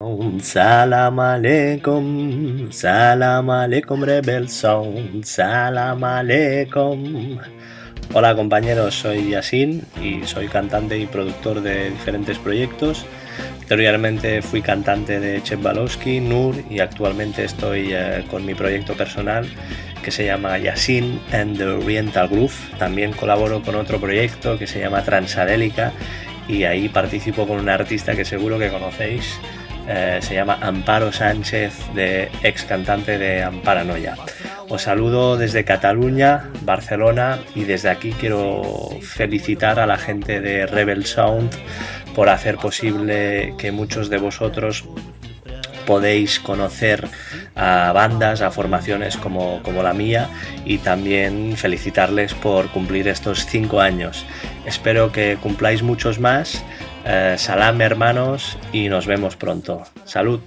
Un Salam aleikum, salam aleikum Rebel Sound, salam aleikum. Hola compañeros, soy Yasin y soy cantante y productor de diferentes proyectos. Anteriormente fui cantante de Chep Balowski, Nur y actualmente estoy eh, con mi proyecto personal que se llama Yasin and the Oriental Groove. También colaboro con otro proyecto que se llama Transadélica y ahí participo con un artista que seguro que conocéis eh, se llama Amparo Sánchez, de ex cantante de Amparanoia. Os saludo desde Cataluña, Barcelona y desde aquí quiero felicitar a la gente de Rebel Sound por hacer posible que muchos de vosotros podéis conocer a bandas, a formaciones como, como, la mía y también felicitarles por cumplir estos cinco años. Espero que cumpláis muchos más eh, salam hermanos y nos vemos pronto. Salud.